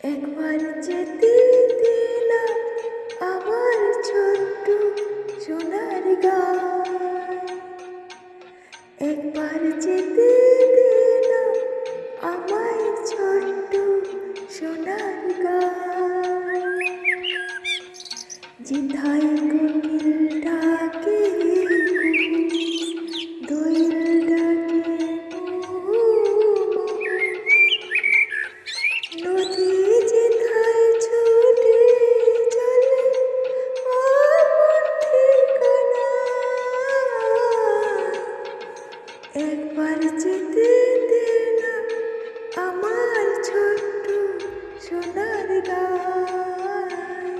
একবার যেতে দিলাম আমার ছোট্ট সোনার গায় একবার যেতে দিলাম আমার ছোট্ট সোনার গা জিধায় কোকিলটা একবার যেতে দে না আমার ছোট্ট সোনার গায়।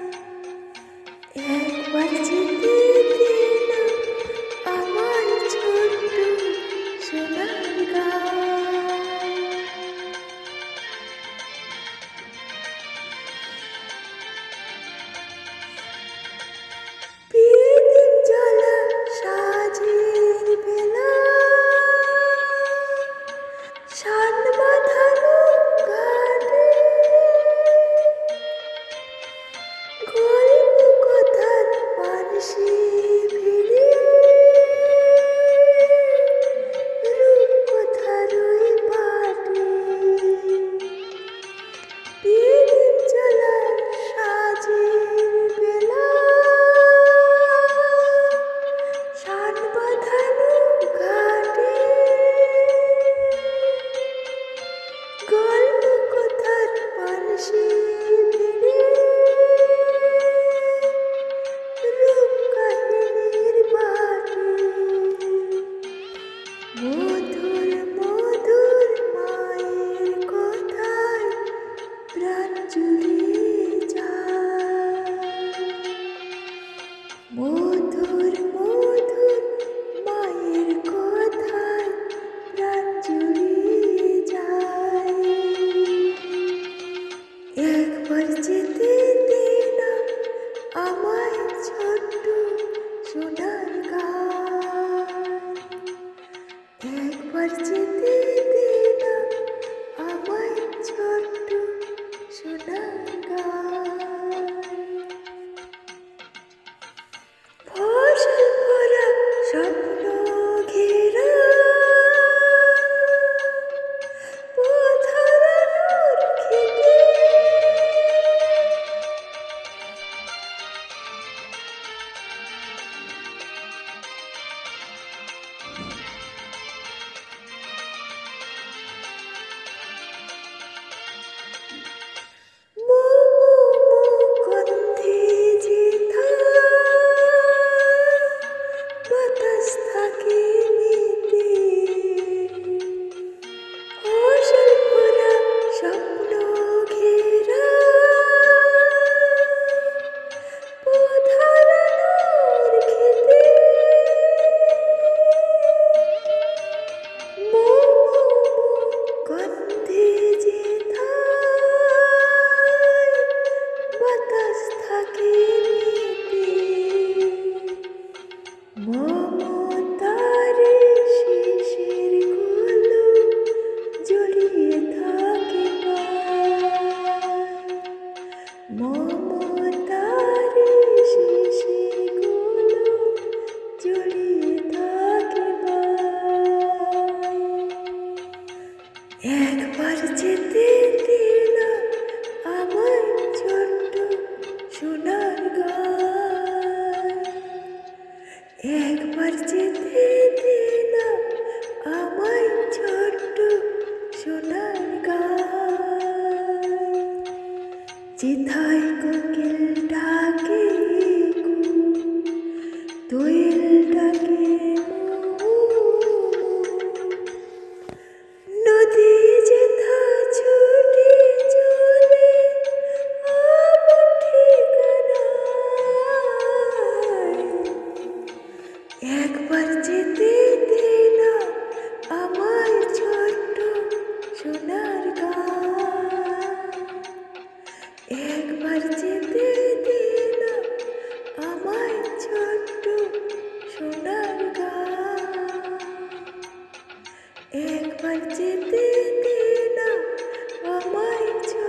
মমতার একবার যেতে দিন আমার ছোট্ট সোনার গান। একবার যেতে যেথায় কোকিল ডাকে। একবার যেতে দিনা আমার ছোট্ট সোনার একবার যেতে দিনা আমার ছোট্ট